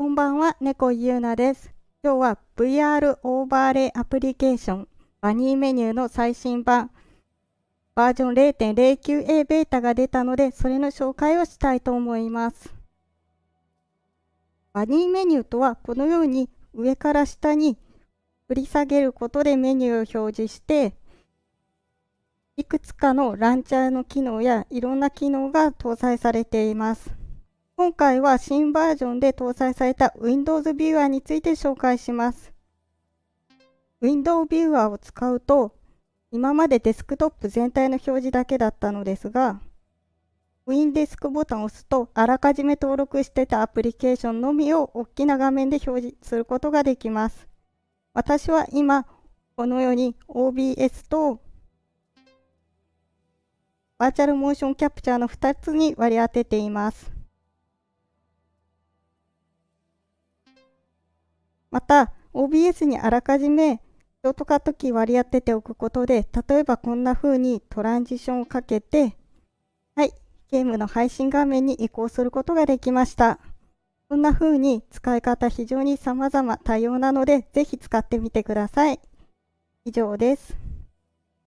こんばんは、猫ゆうなです。今日は VR オーバーレイアプリケーションバニーメニューの最新版バージョン 0.09a ベータが出たので、それの紹介をしたいと思います。バニーメニューとはこのように上から下に振り下げることでメニューを表示していくつかのランチャーの機能やいろんな機能が搭載されています。今回は新バージョンで搭載された Windows Viewer について紹介します。Windows Viewer を使うと、今までデスクトップ全体の表示だけだったのですが、WinDesk ボタンを押すと、あらかじめ登録してたアプリケーションのみを大きな画面で表示することができます。私は今、このように OBS とバーチャルモーションキャプチャーの2つに割り当てています。また、OBS にあらかじめショートカットキー割り当てておくことで、例えばこんな風にトランジションをかけて、はい、ゲームの配信画面に移行することができました。こんな風に使い方非常に様々多様なので、ぜひ使ってみてください。以上です。